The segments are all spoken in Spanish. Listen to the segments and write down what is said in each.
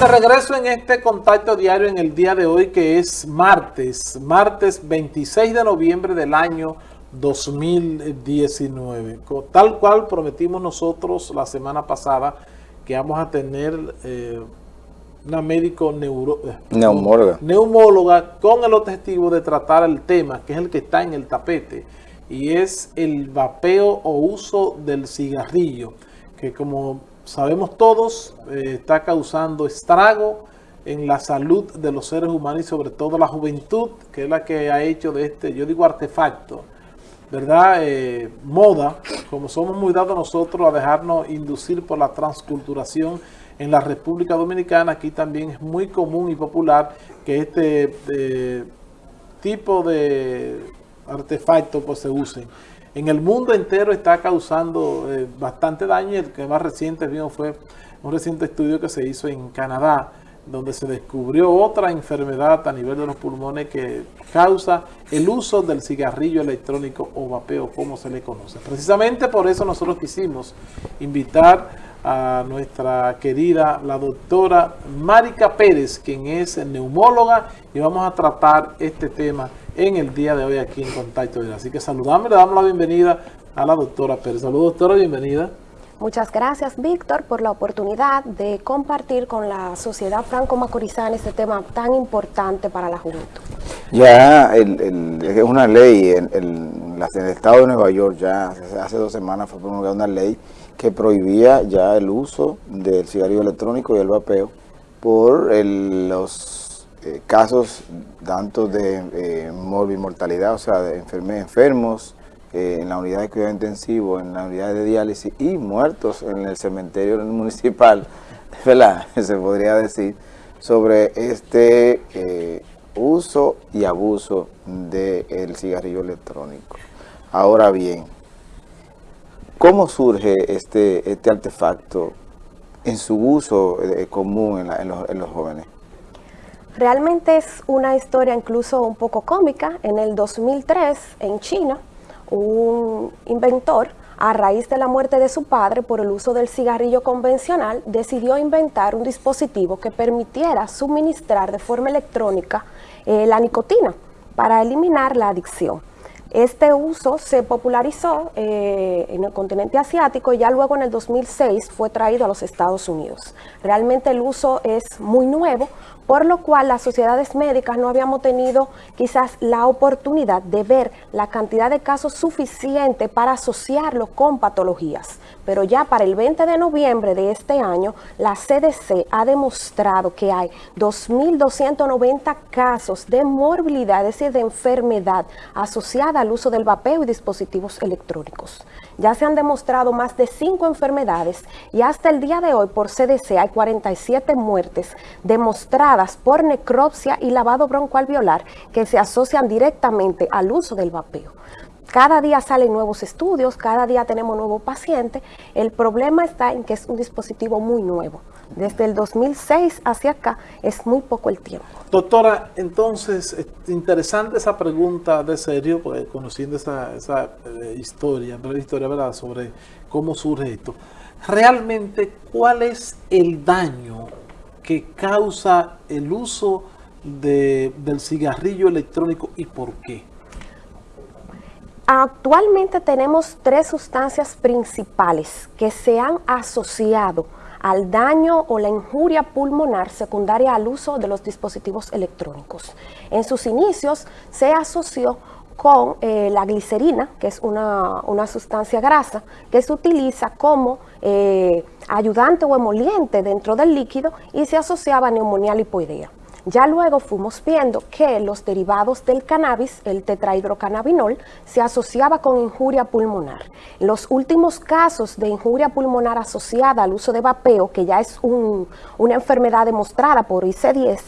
Te regreso en este contacto diario en el día de hoy que es martes, martes 26 de noviembre del año 2019. Tal cual prometimos nosotros la semana pasada que vamos a tener eh, una médico neuro, eh, neumóloga. neumóloga con el objetivo de tratar el tema, que es el que está en el tapete, y es el vapeo o uso del cigarrillo, que como sabemos todos, eh, está causando estrago en la salud de los seres humanos y sobre todo la juventud, que es la que ha hecho de este, yo digo artefacto, ¿verdad? Eh, moda, como somos muy dados nosotros a dejarnos inducir por la transculturación en la República Dominicana, aquí también es muy común y popular que este eh, tipo de artefactos pues, se usen. En el mundo entero está causando eh, bastante daño. El que más reciente vino fue un reciente estudio que se hizo en Canadá, donde se descubrió otra enfermedad a nivel de los pulmones que causa el uso del cigarrillo electrónico o vapeo, como se le conoce. Precisamente por eso nosotros quisimos invitar a nuestra querida, la doctora Marica Pérez, quien es neumóloga, y vamos a tratar este tema en el día de hoy aquí en Contacto Así que saludamos, le damos la bienvenida a la doctora Pérez. Saludos, doctora, bienvenida. Muchas gracias, Víctor, por la oportunidad de compartir con la sociedad franco-macorizana este tema tan importante para la juventud. Ya es una ley, en, el estado de Nueva York ya hace dos semanas fue promulgada una ley que prohibía ya el uso del cigarrillo electrónico y el vapeo por los eh, casos tanto de eh, mortalidad, o sea, de enfermos eh, en la unidad de cuidado intensivo, en la unidad de diálisis y muertos en el cementerio municipal, ¿verdad? Se podría decir, sobre este eh, uso y abuso del cigarrillo electrónico. Ahora bien, ¿Cómo surge este, este artefacto en su uso eh, común en, los, jóvenes? Realmente es una historia incluso un poco cómica. En el 2003, en China, un inventor, a raíz de la muerte de su padre por el uso del cigarrillo convencional, decidió inventar un dispositivo que permitiera suministrar de forma electrónica eh, la nicotina para eliminar la adicción. Este uso se popularizó eh, en el continente asiático y ya luego en el 2006 fue traído a los Estados Unidos. Realmente el uso es muy nuevo, por lo cual las sociedades médicas no habíamos tenido quizás la oportunidad de ver la cantidad de casos suficiente para asociarlo con patologías. Pero ya para el 20 de noviembre de este año, la CDC ha demostrado que hay 2.290 casos de morbilidad, es decir, de enfermedad asociada al uso del vapeo y dispositivos electrónicos. Ya se han demostrado más de 5 enfermedades y hasta el día de hoy por CDC hay 47 muertes demostradas por necropsia y lavado broncoalveolar que se asocian directamente al uso del vapeo. Cada día salen nuevos estudios, cada día tenemos nuevos pacientes. El problema está en que es un dispositivo muy nuevo. Desde el 2006 hacia acá es muy poco el tiempo. Doctora, entonces, interesante esa pregunta de serio, porque conociendo esa, eh, historia, historia ¿verdad? sobre cómo surge esto. Realmente, ¿cuál es el daño que causa el uso del cigarrillo electrónico y por qué? Actualmente tenemos tres sustancias principales que se han asociado al daño o la injuria pulmonar secundaria al uso de los dispositivos electrónicos. En sus inicios se asoció con eh, la glicerina, que es una, sustancia grasa, que se utiliza como eh, ayudante o emoliente dentro del líquido y se asociaba a neumonía lipoidea. Ya luego fuimos viendo que los derivados del cannabis, el tetrahidrocannabinol, se asociaba con injuria pulmonar. Los últimos casos de injuria pulmonar asociada al uso de vapeo, que ya es una enfermedad demostrada por IC10,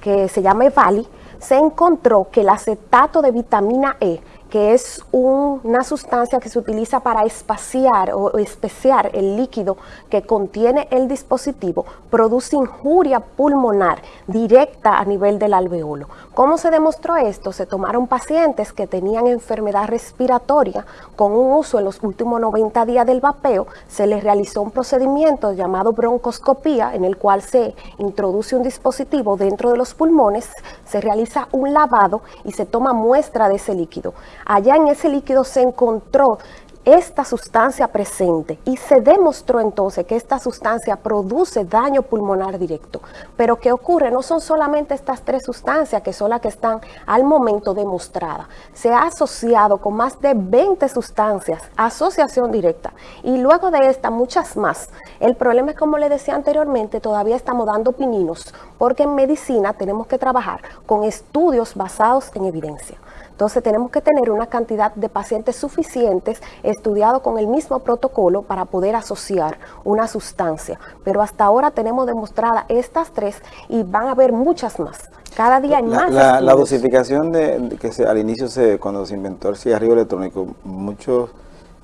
que se llama EVALI, se encontró que el acetato de vitamina E, que es una sustancia que se utiliza para espaciar o especiar el líquido que contiene el dispositivo, produce injuria pulmonar directa a nivel del alveolo. ¿Cómo se demostró esto? Se tomaron pacientes que tenían enfermedad respiratoria con un uso en los últimos 90 días del vapeo, se les realizó un procedimiento llamado broncoscopía en el cual se introduce un dispositivo dentro de los pulmones, se realiza un lavado y se toma muestra de ese líquido. Allá en ese líquido se encontró esta sustancia presente y se demostró entonces que esta sustancia produce daño pulmonar directo. Pero ¿qué ocurre? No son solamente estas tres sustancias que son las que están al momento demostradas. Se ha asociado con más de 20 sustancias, asociación directa, y luego de esta muchas más. El problema es, como le decía anteriormente, todavía estamos dando pininos, porque en medicina tenemos que trabajar con estudios basados en evidencia. Entonces tenemos que tener una cantidad de pacientes suficientes estudiados con el mismo protocolo para poder asociar una sustancia. Pero hasta ahora tenemos demostradas estas tres y van a haber muchas más. Cada día hay más. La, dosificación de, que se, al inicio, se, cuando se inventó el cigarrillo electrónico, muchos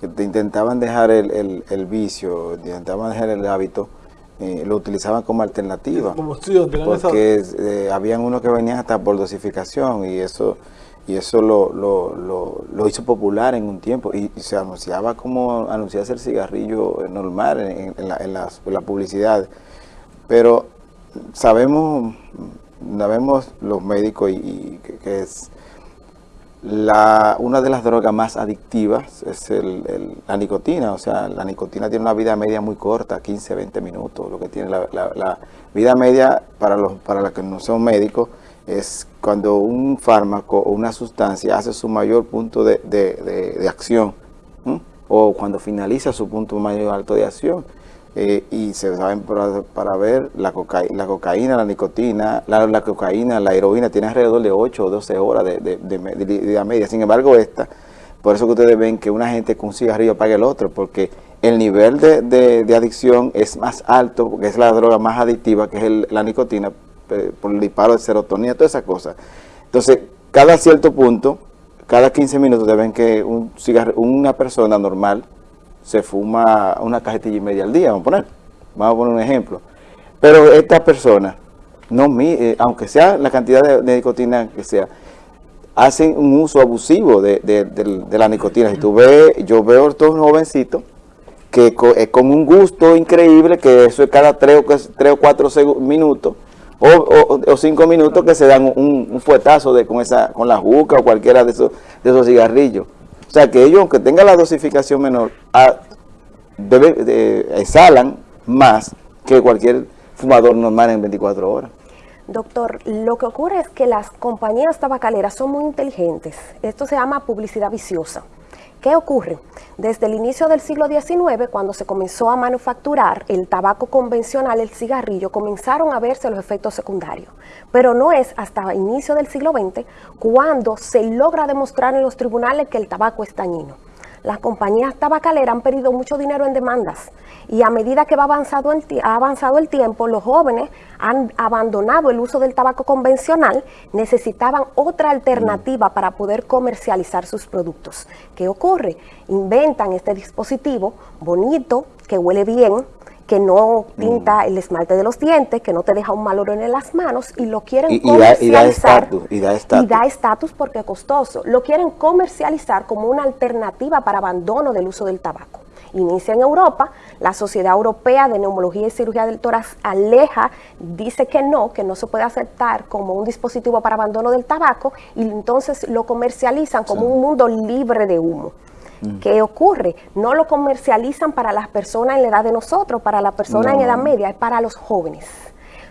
que intentaban dejar el, el, vicio, intentaban dejar el hábito, eh, lo utilizaban como alternativa. Como porque eh, habían unos que venían hasta por dosificación y eso y eso lo, lo, lo, hizo popular en un tiempo. Y, se anunciaba como anunciarse el cigarrillo normal en, la, en, la, publicidad. Pero sabemos, sabemos los médicos y, que, es la, una de las drogas más adictivas es la nicotina, o sea, la nicotina tiene una vida media muy corta, 15, 20 minutos, lo que tiene la, la vida media para los para los que no son médicos es cuando un fármaco o una sustancia hace su mayor punto de, acción o cuando finaliza su punto mayor alto de acción. Eh, y se saben para, ver la, la cocaína, la nicotina, la, cocaína, la heroína tiene alrededor de 8 o 12 horas de, vida media. Sin embargo, esta, por eso que ustedes ven que una gente con un cigarrillo paga el otro, porque el nivel de, adicción es más alto, porque es la droga más adictiva, que es la nicotina, por el disparo de serotonina, todas esas cosas. Entonces, cada cierto punto, cada 15 minutos deben que un una persona normal se fuma una cajetilla y media al día, vamos a poner, vamos a poner un ejemplo. Pero esta persona, no eh, aunque sea la cantidad de, nicotina que sea, hacen un uso abusivo de, la nicotina. Si tú ves, yo veo a estos jovencitos que es con un gusto increíble, que eso es cada 3 o, 4 minutos, o, cinco minutos que se dan un, fuetazo de, con, esa, con la juca o cualquiera de esos, de esos cigarrillos. O sea que ellos, aunque tengan la dosificación menor, a, exhalan más que cualquier fumador normal en 24 horas. Doctor, lo que ocurre es que las compañías tabacaleras son muy inteligentes. Esto se llama publicidad viciosa. ¿Qué ocurre? Desde el inicio del siglo XIX, cuando se comenzó a manufacturar el tabaco convencional, el cigarrillo, comenzaron a verse los efectos secundarios. Pero no es hasta el inicio del siglo XX cuando se logra demostrar en los tribunales que el tabaco es dañino las compañías tabacaleras han perdido mucho dinero en demandas y a medida que va avanzado el, ha avanzado el tiempo, los jóvenes han abandonado el uso del tabaco convencional, necesitaban otra alternativa para poder comercializar sus productos. ¿Qué ocurre? Inventan este dispositivo bonito, que huele bien, que no pinta mm. el esmalte de los dientes, que no te deja un mal olor en las manos y lo quieren comercializar. Y da estatus. porque es costoso. Lo quieren comercializar como una alternativa para abandono del uso del tabaco. Inicia en Europa, la Sociedad Europea de Neumología y Cirugía del Tórax aleja, dice que no, que no se puede aceptar como un dispositivo para abandono del tabaco y entonces lo comercializan como un mundo libre de humo. Mm. ¿Qué ocurre? No lo comercializan para las personas en la edad de nosotros, para las personas en edad media, es para los jóvenes.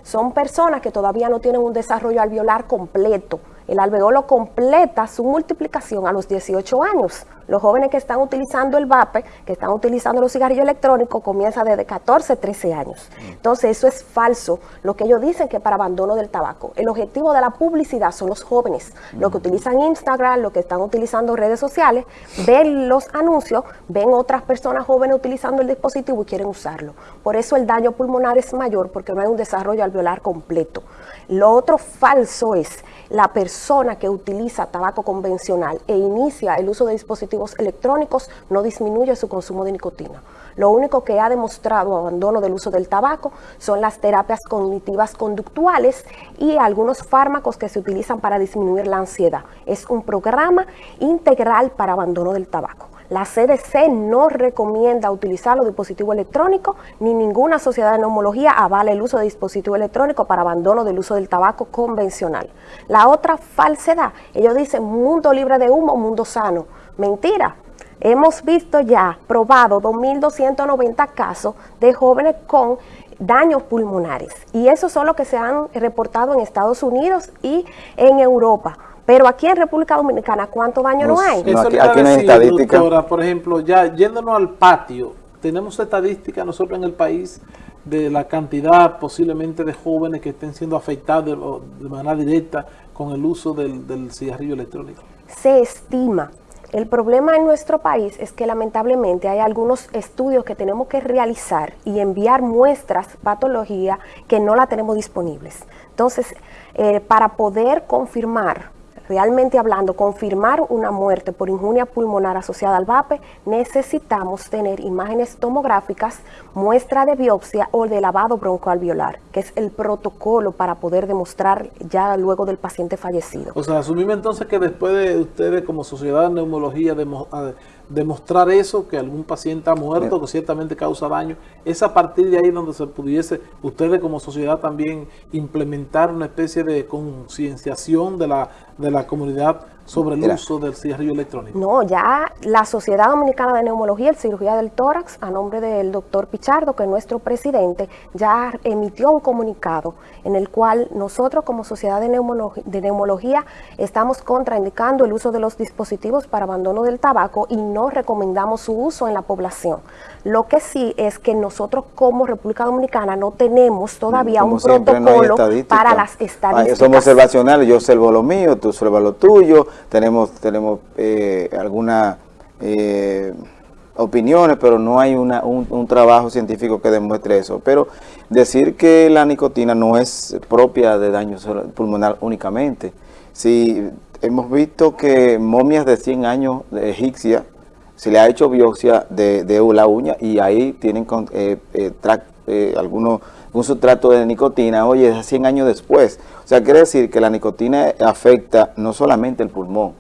Son personas que todavía no tienen un desarrollo alveolar completo. El alveolo completa su multiplicación a los 18 años. Los jóvenes que están utilizando el vape, que están utilizando los cigarrillos electrónicos, comienza desde 14, 13 años. Entonces eso es falso, lo que ellos dicen que para abandono del tabaco. El objetivo de la publicidad son los jóvenes, los que utilizan Instagram, los que están utilizando redes sociales, ven los anuncios, ven otras personas jóvenes utilizando el dispositivo y quieren usarlo. Por eso el daño pulmonar es mayor, porque no hay un desarrollo alveolar completo. Lo otro falso es la persona persona que utiliza tabaco convencional e inicia el uso de dispositivos electrónicos no disminuye su consumo de nicotina. Lo único que ha demostrado abandono del uso del tabaco son las terapias cognitivas conductuales y algunos fármacos que se utilizan para disminuir la ansiedad. Es un programa integral para abandono del tabaco. La CDC no recomienda utilizar los dispositivos electrónicos ni ninguna sociedad de neumología avala el uso de dispositivos electrónicos para abandono del uso del tabaco convencional. La otra falsedad, ellos dicen mundo libre de humo, mundo sano. Mentira, hemos visto ya probado 2.290 casos de jóvenes con daños pulmonares y esos son los que se han reportado en Estados Unidos y en Europa. Pero aquí en República Dominicana, ¿cuánto daño no, hay? Eso aquí, aquí no hay estadística. Doctora, por ejemplo, ya yéndonos al patio, tenemos estadística nosotros en el país de la cantidad posiblemente de jóvenes que estén siendo afectados de, manera directa con el uso del, del cigarrillo electrónico. Se estima el problema en nuestro país es que lamentablemente hay algunos estudios que tenemos que realizar y enviar muestras patología que no la tenemos disponibles. Entonces, eh, para poder confirmar realmente hablando, confirmar una muerte por injuria pulmonar asociada al VAPE, necesitamos tener imágenes tomográficas, muestra de biopsia o de lavado broncoalveolar, que es el protocolo para poder demostrar ya luego del paciente fallecido. O sea, asumimos entonces que después de ustedes como sociedad de neumología demostrar eso, que algún paciente ha muerto, que ciertamente causa daño, es a partir de ahí donde se pudiese, ustedes como sociedad también implementar una especie de concienciación de la, de la comunidad sobre el uso del cigarrillo electrónico? No, ya la Sociedad Dominicana de Neumología y Cirugía del Tórax, a nombre del doctor Pichardo, que es nuestro presidente, ya emitió un comunicado en el cual nosotros como Sociedad de Neumología, estamos contraindicando el uso de los dispositivos para abandono del tabaco y no recomendamos su uso en la población. Lo que sí es que nosotros como República Dominicana no tenemos todavía un protocolo para las estadísticas. Somos observacionales, yo observo lo mío, tú observas lo tuyo, tenemos, tenemos eh, algunas eh, opiniones, pero no hay una, un, trabajo científico que demuestre eso. Pero decir que la nicotina no es propia de daño pulmonar únicamente. Si hemos visto que momias de 100 años de egipcia, se le ha hecho biopsia de, de la uña y ahí tienen eh, eh, algunos un sustrato de nicotina, oye, es 100 años después. O sea, quiere decir que la nicotina afecta no solamente el pulmón.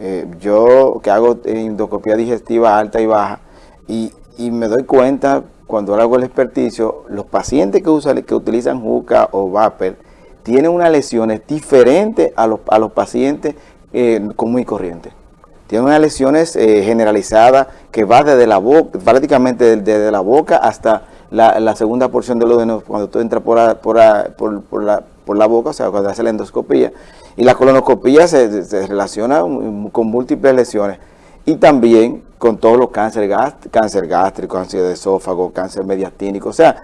Eh, yo que hago endoscopía digestiva alta y baja y, me doy cuenta cuando hago el experticio, los pacientes que, usan, que utilizan juca o vapor tienen unas lesiones diferentes a los, a los pacientes eh, común y corriente. Tienen unas lesiones eh, generalizadas que va desde la boca, prácticamente desde la boca hasta la, segunda porción del oído cuando tú entras por, por, por, la, por la boca, o sea, cuando hace la endoscopía. Y la colonoscopía se, relaciona con múltiples lesiones. Y también con todos los cánceres cáncer gástrico, cáncer de esófago, cáncer mediastínico. O sea,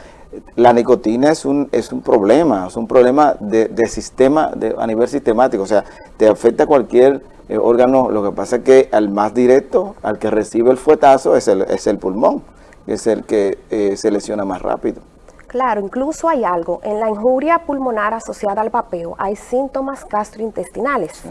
la nicotina es un, es un problema, es un problema de, sistema, de, a nivel sistemático. O sea, te afecta cualquier eh, órgano. Lo que pasa es que al más directo, al que recibe el fuetazo, es el, es el pulmón es el que eh, se lesiona más rápido. Claro, incluso hay algo, en la injuria pulmonar asociada al vapeo hay síntomas gastrointestinales.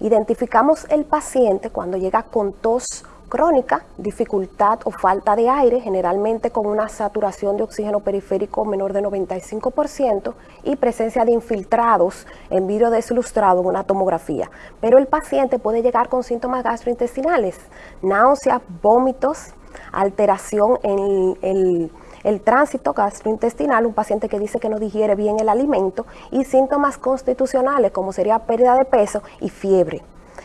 Identificamos el paciente cuando llega con tos crónica, dificultad o falta de aire, generalmente con una saturación de oxígeno periférico menor de 95% y presencia de infiltrados en vidrio desilustrado en una tomografía. Pero el paciente puede llegar con síntomas gastrointestinales, náuseas, vómitos, alteración en el, tránsito gastrointestinal, un paciente que dice que no digiere bien el alimento y síntomas constitucionales como sería pérdida de peso y fiebre.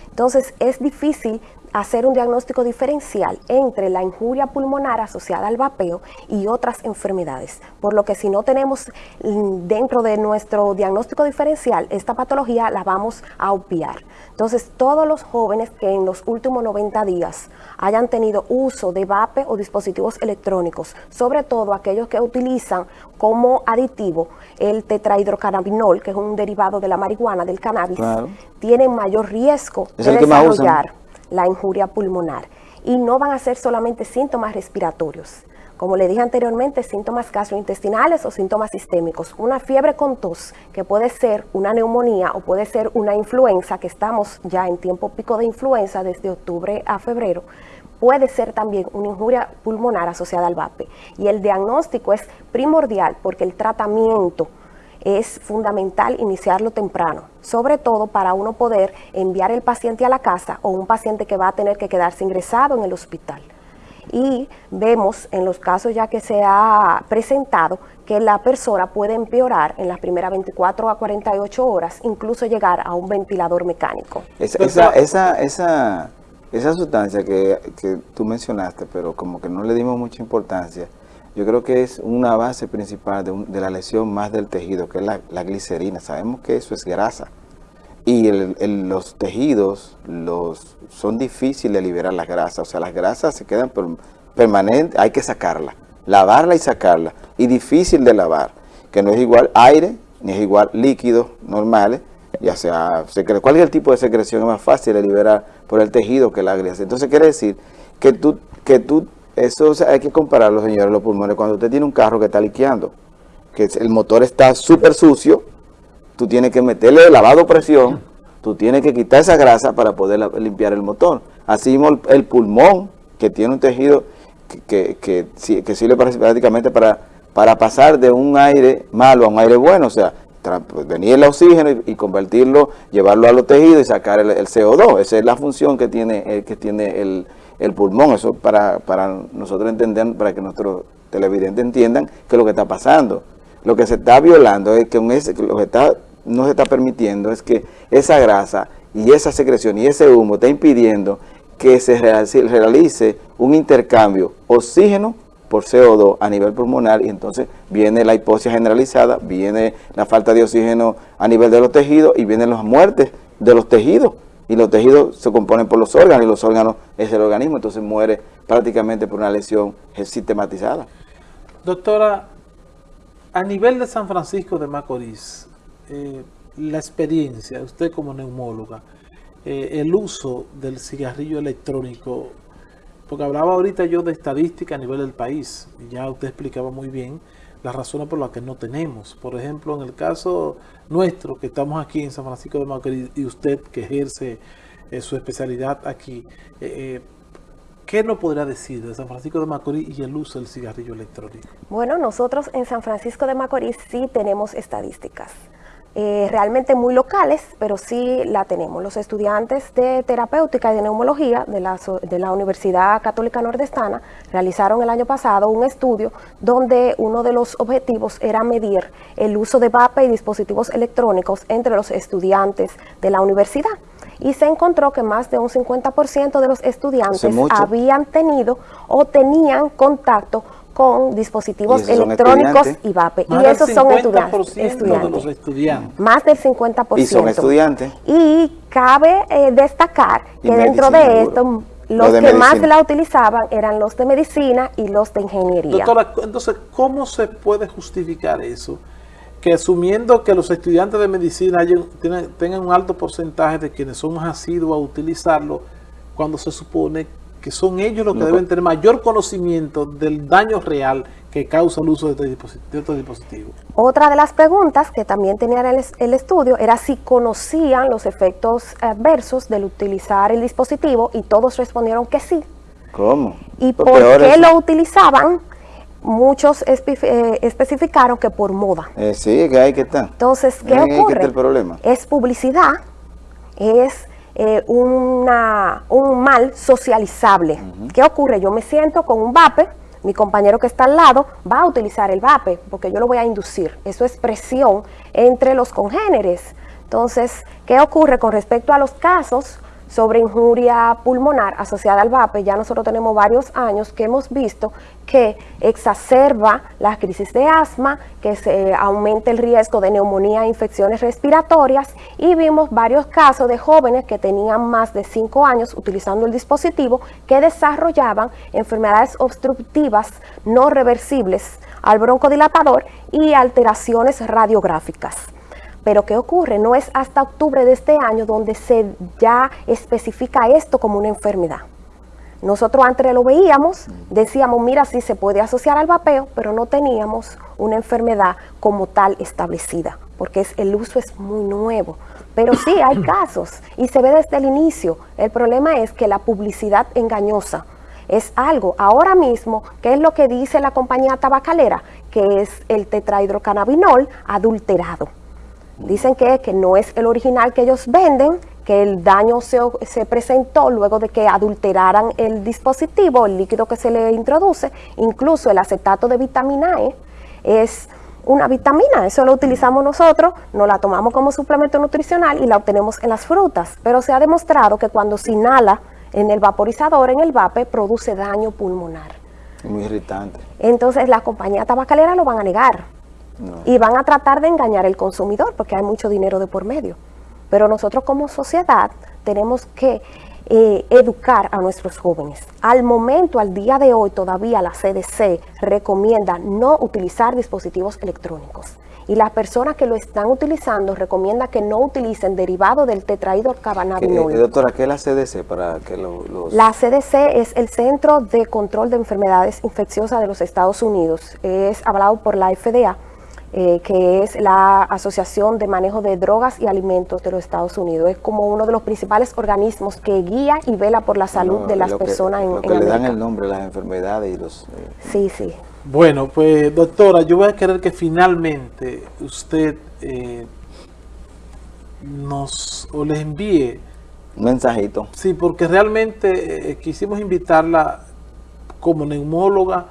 Entonces es difícil hacer un diagnóstico diferencial entre la injuria pulmonar asociada al vapeo y otras enfermedades. Por lo que si no tenemos mm, dentro de nuestro diagnóstico diferencial esta patología, la vamos a obviar. Entonces, todos los jóvenes que en los últimos 90 días hayan tenido uso de vape o dispositivos electrónicos, sobre todo aquellos que utilizan como aditivo el tetrahidrocannabinol, que es un derivado de la marihuana, del cannabis, tienen mayor riesgo de desarrollar la injuria pulmonar. y no van a ser solamente síntomas respiratorios. Como le dije anteriormente, síntomas gastrointestinales o síntomas sistémicos. Una fiebre con tos, que puede ser una neumonía o puede ser una influenza, que estamos ya en tiempo pico de influenza desde octubre a febrero, puede ser también una injuria pulmonar asociada al VAPE. Y el diagnóstico es primordial porque el tratamiento es fundamental iniciarlo temprano, sobre todo para uno poder enviar el paciente a la casa o un paciente que va a tener que quedarse ingresado en el hospital y vemos en los casos ya que se ha presentado que la persona puede empeorar en las primeras 24 a 48 horas, incluso llegar a un ventilador mecánico. Esa, esa, esa, esa, sustancia que, que, tú mencionaste, pero como que no le dimos mucha importancia, yo creo que es una base principal de, la lesión más del tejido, que es la, la glicerina. Sabemos que eso es grasa y los tejidos los son difíciles de liberar las grasas, o sea, las grasas se quedan permanentes, hay que sacarla, lavarla y sacarla, y difícil de lavar, que no es igual aire, ni es igual líquidos normales, ya sea cualquier tipo de secreción es más fácil de liberar por el tejido que la grasa. Entonces quiere decir que tú, que tú eso hay que compararlo, señores, los pulmones, cuando usted tiene un carro que está liqueando, que el motor está súper sucio, tú tienes que meterle lavado presión, tú tienes que quitar esa grasa para poder limpiar el motor. Así mismo el, pulmón, que tiene un tejido que, que, que, sirve prácticamente para, para pasar de un aire malo a un aire bueno, o sea, pues, venir el oxígeno y, convertirlo, llevarlo a los tejidos y sacar el, CO2. Esa es la función que tiene, el, que tiene el, el pulmón. Eso para, para nosotros entender, para que nuestros televidentes entiendan qué es lo que está pasando. Lo que se está violando es que, lo que está no se está permitiendo es que esa grasa y esa secreción y ese humo está impidiendo que se realice un intercambio oxígeno por CO2 a nivel pulmonar y entonces viene la hipoxia generalizada, viene la falta de oxígeno a nivel de los tejidos y vienen las muertes de los tejidos y los tejidos se componen por los órganos y los órganos es el organismo, entonces muere prácticamente por una lesión sistematizada. Doctora, a nivel de San Francisco de Macorís, eh, la experiencia, usted como neumóloga, eh, el uso del cigarrillo electrónico, porque hablaba ahorita yo de estadística a nivel del país, ya usted explicaba muy bien las razones por las que no tenemos. Por ejemplo, en el caso nuestro, que estamos aquí en San Francisco de Macorís, y usted que ejerce eh, su especialidad aquí, ¿Qué nos podría decir de San Francisco de Macorís y el uso del cigarrillo electrónico? Bueno, nosotros en San Francisco de Macorís sí tenemos estadísticas. Eh, realmente muy locales, pero sí la tenemos. Los estudiantes de terapéutica y de neumología de la, de la Universidad Católica Nordestana realizaron el año pasado un estudio donde uno de los objetivos era medir el uso de VAPE y dispositivos electrónicos entre los estudiantes de la universidad y se encontró que más de un 50% de los estudiantes habían tenido o tenían contacto con dispositivos electrónicos y VAPE. y esos son estudiantes, estudiantes. Más del 50%. Y son estudiantes. Y cabe eh, destacar que dentro de esto, los que más la utilizaban eran los de medicina y los de ingeniería. Doctora, entonces, ¿cómo se puede justificar eso? Que asumiendo que los estudiantes de medicina tengan un alto porcentaje de quienes son más asiduos a utilizarlo, cuando se supone que que son ellos los que deben tener mayor conocimiento del daño real que causa el uso de estos dispositivos. Otra de las preguntas que también tenía el, estudio era si conocían los efectos adversos del utilizar el dispositivo y todos respondieron que sí. ¿Cómo? ¿Y por qué lo utilizaban? Muchos eh, especificaron que por moda. Eh, sí, que hay que estar. Entonces, ¿qué ocurre? problema. Es publicidad, es eh, una, un mal socializable. ¿Qué ocurre? Yo me siento con un vape, mi compañero que está al lado va a utilizar el vape, porque yo lo voy a inducir. Eso es presión entre los congéneres. Entonces, ¿qué ocurre con respecto a los casos sobre injuria pulmonar asociada al VAPE, ya nosotros tenemos varios años que hemos visto que exacerba la crisis de asma, que se aumenta el riesgo de neumonía e infecciones respiratorias y vimos varios casos de jóvenes que tenían más de 5 años utilizando el dispositivo que desarrollaban enfermedades obstructivas no reversibles al broncodilatador y alteraciones radiográficas. Pero ¿qué ocurre? No es hasta octubre de este año donde se ya especifica esto como una enfermedad. Nosotros antes lo veíamos, decíamos, mira, sí se puede asociar al vapeo, pero no teníamos una enfermedad como tal establecida, porque el uso es muy nuevo. Pero sí, hay casos y se ve desde el inicio. El problema es que la publicidad engañosa es algo, ahora mismo, ¿qué es lo que dice la compañía tabacalera? Que es el tetrahidrocannabinol adulterado. Dicen que, que no es el original que ellos venden, que el daño se, se, presentó luego de que adulteraran el dispositivo, el líquido que se le introduce, incluso el acetato de vitamina E es una vitamina, eso lo utilizamos nosotros, nos la tomamos como suplemento nutricional y la obtenemos en las frutas, pero se ha demostrado que cuando se inhala en el vaporizador, en el vape, produce daño pulmonar. Muy irritante. Entonces la compañía tabacalera lo van a negar y van a tratar de engañar al consumidor porque hay mucho dinero de por medio. Pero nosotros como sociedad tenemos que eh, educar a nuestros jóvenes. Al momento, al día de hoy, todavía la CDC recomienda no utilizar dispositivos electrónicos. Y las personas que lo están utilizando recomienda que no utilicen derivado del tetrahidrocannabinol. Eh, doctora, ¿qué es la CDC para que los... La CDC es el Centro de Control de Enfermedades Infecciosas de los Estados Unidos. Es hablado por la FDA eh, que es la Asociación de Manejo de Drogas y Alimentos de los Estados Unidos. Es como uno de los principales organismos que guía y vela por la salud de las personas en, lo que le dan el nombre, las enfermedades y los... Eh, sí, sí. Bueno, pues doctora, yo voy a querer que finalmente usted eh, nos o les envíe un mensajito. Sí, porque realmente quisimos invitarla como neumóloga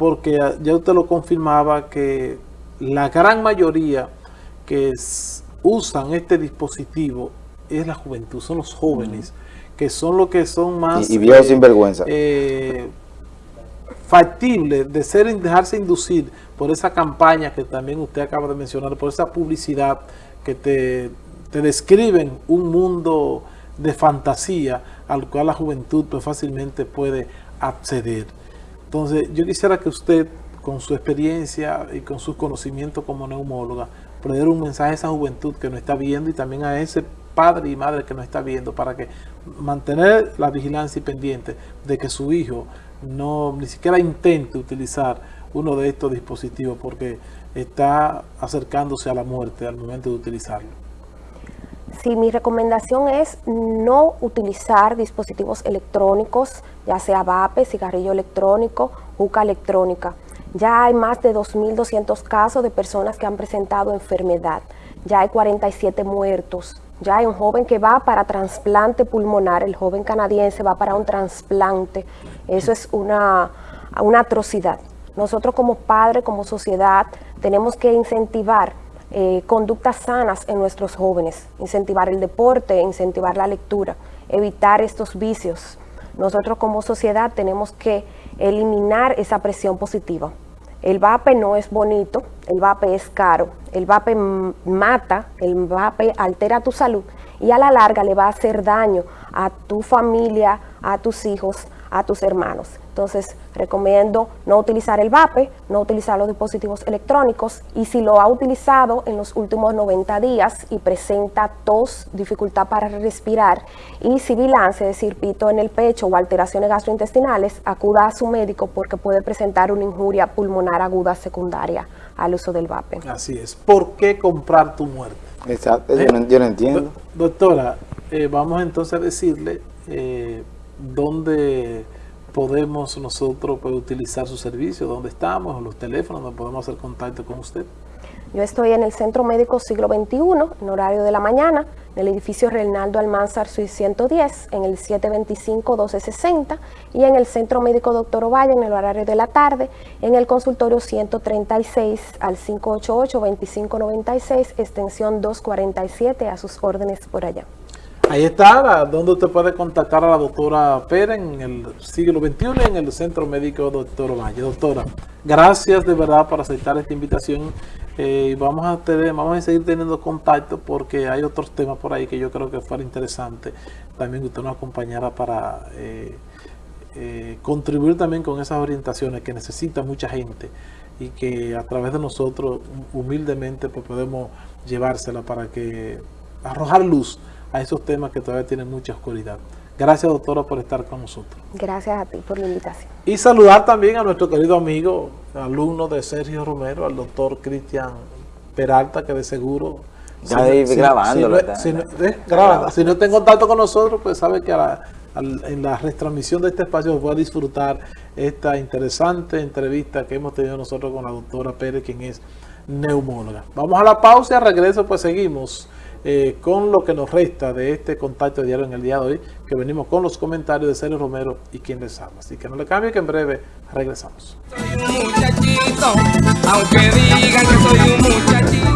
porque ya usted lo confirmaba que la gran mayoría que usan este dispositivo es la juventud, son los jóvenes, que son los que son más... Y, viejos sin vergüenza. Eh, factibles de ser, dejarse inducir por esa campaña que también usted acaba de mencionar, por esa publicidad que te, te describen un mundo de fantasía al cual la juventud pues, fácilmente puede acceder. Entonces, yo quisiera que usted con su experiencia y con sus conocimientos como neumóloga, poner un mensaje a esa juventud que nos está viendo y también a ese padre y madre que nos está viendo para que mantener la vigilancia y pendiente de que su hijo no ni siquiera intente utilizar uno de estos dispositivos porque está acercándose a la muerte al momento de utilizarlo. Sí, mi recomendación es no utilizar dispositivos electrónicos, ya sea vape, cigarrillo electrónico, juca electrónica. Ya hay más de 2.200 casos de personas que han presentado enfermedad. Ya hay 47 muertos. Ya hay un joven que va para trasplante pulmonar. El joven canadiense va para un trasplante. Eso es una, atrocidad. Nosotros como padres, como sociedad, tenemos que incentivar eh, conductas sanas en nuestros jóvenes. Incentivar el deporte, incentivar la lectura, evitar estos vicios. Nosotros como sociedad tenemos que eliminar esa presión positiva. El vape no es bonito, el vape es caro, el vape mata, el vape altera tu salud y a la larga le va a hacer daño a tu familia, a tus hijos, a tus hermanos. Entonces, recomiendo no utilizar el VAPE, no utilizar los dispositivos electrónicos y si lo ha utilizado en los últimos 90 días y presenta tos, dificultad para respirar y sibilancia, es decir, pito en el pecho o alteraciones gastrointestinales, acuda a su médico porque puede presentar una injuria pulmonar aguda secundaria al uso del VAPE. Así es. ¿Por qué comprar tu muerte? Exacto, yo, no, entiendo. Doctora, eh, vamos entonces a decirle eh, dónde podemos nosotros pues, utilizar su servicio, dónde estamos, los teléfonos, donde podemos hacer contacto con usted. Yo estoy en el Centro Médico Siglo XXI, en horario de la mañana, en el edificio Reinaldo Almanzar Suiz 110, en el 725-1260, y en el Centro Médico Doctor Ovalle, en el horario de la tarde, en el consultorio 136 al 588-2596, extensión 247, a sus órdenes por allá. Ahí está, donde usted puede contactar a la doctora Pérez en el siglo XXI en el Centro Médico Doctor Valle. Doctora, gracias de verdad por aceptar esta invitación. Eh, vamos, a tener, vamos a seguir teniendo contacto porque hay otros temas por ahí que yo creo que fuera interesante también que usted nos acompañara para eh, eh, contribuir también con esas orientaciones que necesita mucha gente y que a través de nosotros humildemente pues, podemos llevársela para que arrojar luz a esos temas que todavía tienen mucha oscuridad. Gracias, doctora, por estar con nosotros. Gracias a ti por la invitación. Y saludar también a nuestro querido amigo, alumno de Sergio Romero, al doctor Cristian Peralta, que de seguro... Ya si, grabando. Si, eh, grabando. si no está en contacto con nosotros, pues sabe que en la retransmisión de este espacio va a disfrutar esta interesante entrevista que hemos tenido nosotros con la doctora Pérez, quien es neumóloga. Vamos a la pausa y al regreso pues seguimos eh, con lo que nos resta de este contacto diario en el día de hoy, que venimos con los comentarios de Sergio Romero y quien les habla. Así que no le cambie que en breve regresamos. Soy un muchachito, aunque digan que soy un muchachito.